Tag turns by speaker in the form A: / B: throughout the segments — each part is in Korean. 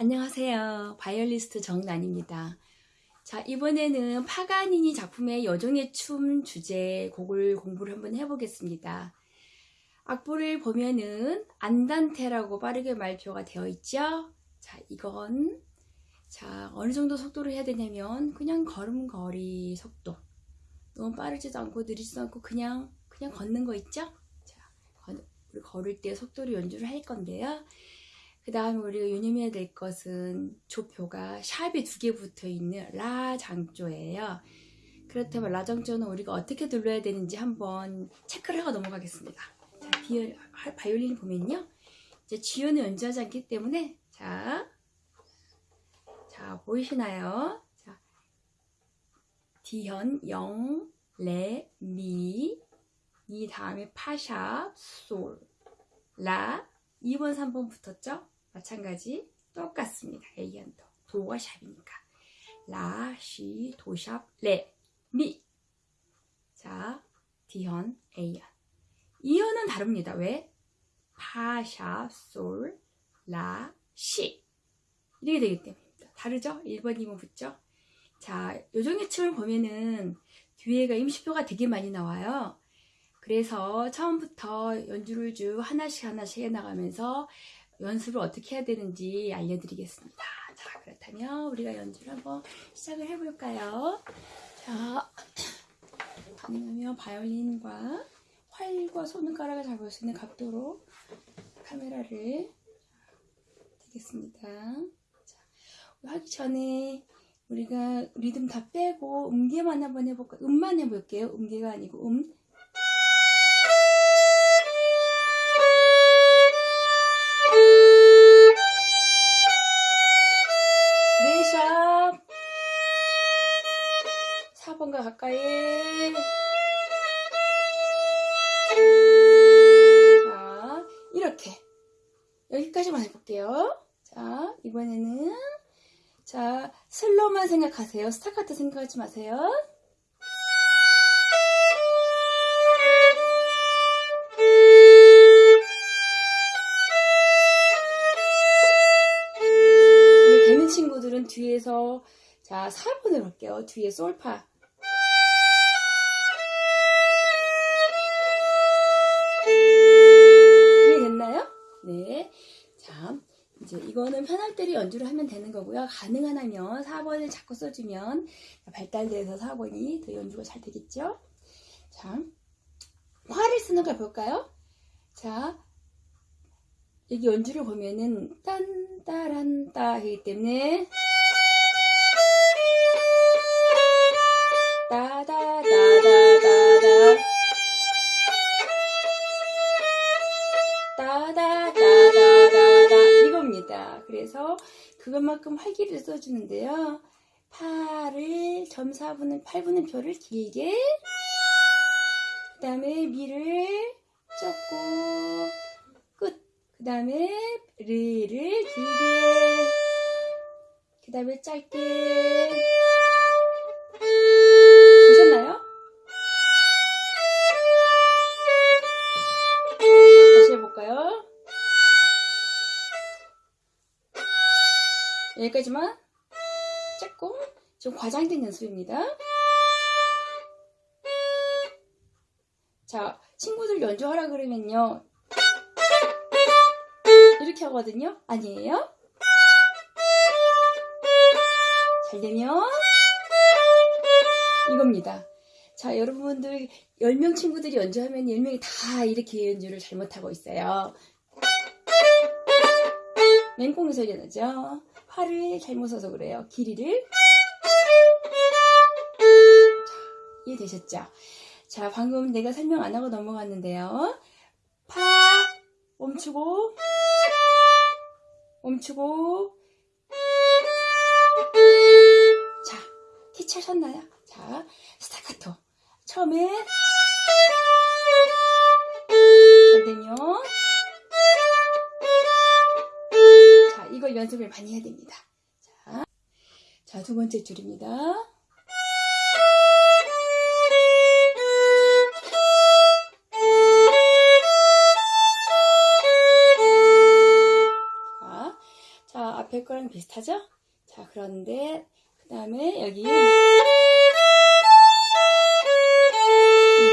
A: 안녕하세요. 바이올리스트 정란입니다. 자, 이번에는 파가니니 작품의 여종의 춤 주제 곡을 공부를 한번 해보겠습니다. 악보를 보면은 안단테라고 빠르게 말표가 되어 있죠? 자, 이건 자, 어느 정도 속도로 해야 되냐면 그냥 걸음걸이 속도. 너무 빠르지도 않고 느리지도 않고 그냥 그냥 걷는 거 있죠? 자, 우리 걸을 때 속도로 연주를 할 건데요. 그 다음에 우리가 유념해야 될 것은 조표가 샵이 두 개 붙어 있는 라 장조예요. 그렇다면 라 장조는 우리가 어떻게 눌러야 되는지 한번 체크를 하고 넘어가겠습니다. 자, 비올, 바이올린 보면요. 이제 지연을 연주하지 않기 때문에 자, 자 보이시나요? 자, 디현, 영, 레, 미, 이 다음에 파샵, 솔, 라, 2번, 3번 붙었죠? 마찬가지 똑같습니다. A현도 도가 샵이니까 라, 시, 도샵, 레, 미. 자, D현, A현. 이현은 다릅니다. 왜? 파, 샵, 솔, 라, 시. 이렇게 되기 때문입니다. 다르죠? 1번, 2번 붙죠? 자, 요정의 춤을 보면은 뒤에가 임시표가 되게 많이 나와요. 그래서 처음부터 연주를 쭉 하나씩 하나씩 해나가면서 연습을 어떻게 해야 되는지 알려드리겠습니다. 자, 그렇다면 우리가 연주를 한번 시작을 해볼까요? 자, 아니면 바이올린과 활과 손가락을 잡을 수 있는 각도로 카메라를 되겠습니다. 자, 하기 전에 우리가 리듬 다 빼고 음계만 한번 해볼까요? 음만 해볼게요. 음계가 아니고 음. 자 슬로만 생각하세요 스타카트 생각하지 마세요 우리 되는 친구들은 뒤에서 자 4번을 볼게요 뒤에 솔파 이해됐나요? 네. 자, 이제 이거는 편할 때로 연주를 하면 되는 거고요. 가능한 하면 4번을 자꾸 써주면 발달돼서 4번이 더 연주가 잘 되겠죠? 자, 화를 쓰는 걸 볼까요? 자, 여기 연주를 보면은 딴, 따란, 따 하기 때문에 그래서 그것만큼 활기를 써주는데요. 파를 점 4분의 8분의 표를 길게 그 다음에 미를 적고 끝. 그 다음에 르를 길게 그 다음에 짧게 여기까지만 짧고 좀 과장된 연습입니다. 자, 친구들 연주하라 그러면요. 이렇게 하거든요. 아니에요? 잘 되면 이겁니다. 자, 여러분들 10명 친구들이 연주하면 10명이 다 이렇게 연주를 잘못하고 있어요. 맹꽁이 소리 나죠? 팔을 잘못 써서 그래요. 길이를. 자, 이해되셨죠? 자, 방금 내가 설명 안 하고 넘어갔는데요. 파, 멈추고, 멈추고. 자, 키 차셨나요? 자, 스타카토. 처음에 잘 되면 이걸 연습을 많이 해야 됩니다. 자, 자, 두 번째 줄입니다. 앞에 거랑 비슷하죠? 자, 그런데 그 다음에 여기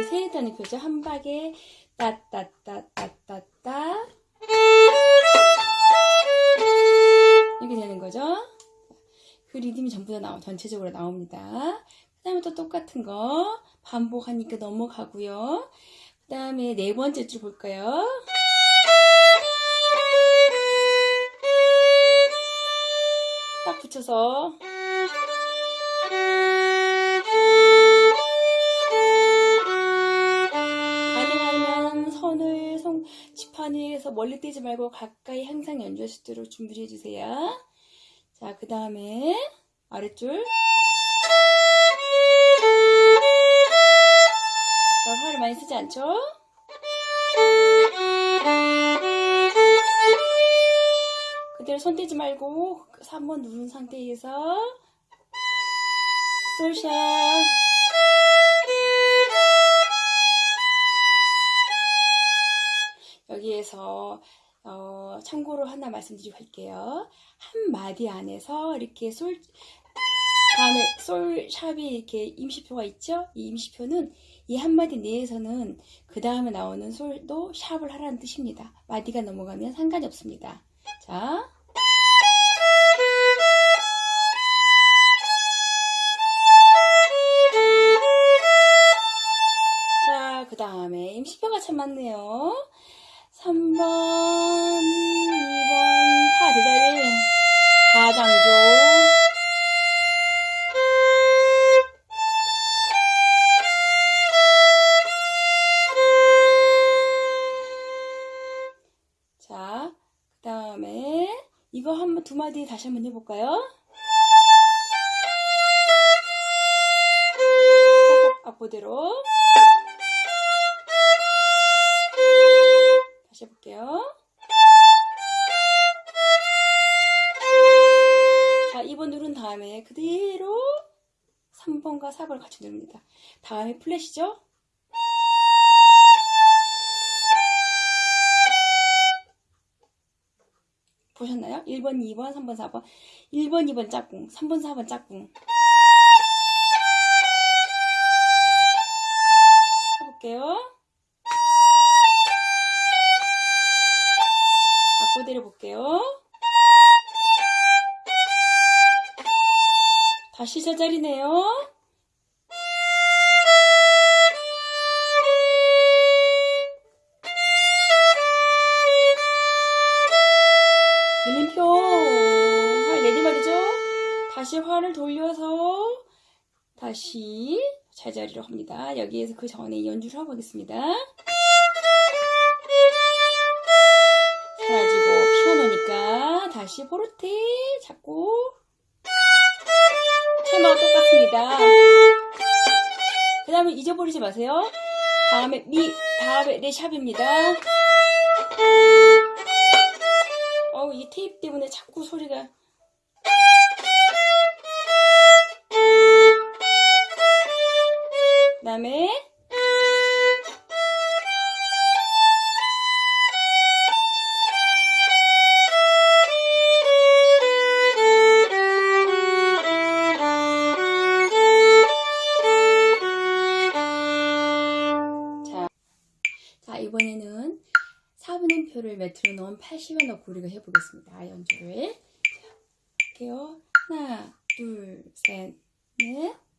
A: 이세 단위표죠. 한 박에 따따따따따따 리듬이 전부 다 나오, 전체적으로 나옵니다. 그 다음에 또 똑같은 거 반복하니까 넘어가고요. 그 다음에 네 번째 줄 볼까요? 딱 붙여서 가능하면 손을 손 지판 위에서 멀리 떼지 말고 가까이 항상 연주할 수 있도록 준비를 해주세요. 자, 그 다음에 아랫줄 자, 화를 많이 쓰지 않죠? 그대로 손 떼지 말고 3번 누른 상태에서 솔샷 여기에서 어, 참고로 하나 말씀드리고 할게요. 한 마디 안에서 이렇게 솔 다음에 솔샵이 이렇게 임시표가 있죠? 이 임시표는 이 한마디 내에서는 그 다음에 나오는 솔도 샵을 하라는 뜻입니다. 마디가 넘어가면 상관이 없습니다. 자. 자, 그 다음에 임시표가 참 많네요. 3번, 2번, 이거 한번 두 마디 다시 한번 해볼까요? 앞보대로 다시 해볼게요. 자, 2번 누른 다음에 그대로 3번과 4번을 같이 누릅니다. 다음에 플랫이죠? 보셨나요? 1번, 2번, 3번, 4번. 1번, 2번 짝꿍, 3번, 4번 짝꿍. 해볼게요. 악보 내려볼게요. 다시 제자리네요. 다시 제자리로 합니다. 여기에서 그 전에 연주를 하고 오겠습니다. 사라지고 피아노니까 다시 포르테 잡고 체마가 똑같습니다. 그 다음에 잊어버리지 마세요. 다음에 미, 다음에 레샵입니다. 어우, 이 테이프 때문에 자꾸 소리가. 다음에 자, 자 이번에는 4분음표를 메트로놈 80원 고리가 해보겠습니다. 연주를. 자, 할게요. 하나, 둘, 셋, 넷.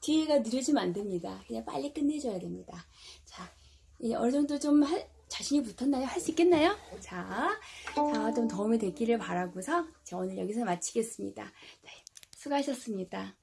A: 뒤에가 느려지면 안 됩니다. 그냥 빨리 끝내줘야 됩니다. 자, 이제 어느 정도 좀 할- 자신이 붙었나요? 할 수 있겠나요? 자, 자, 좀 도움이 됐기를 바라고서 저 오늘 여기서 마치겠습니다. 네, 수고하셨습니다.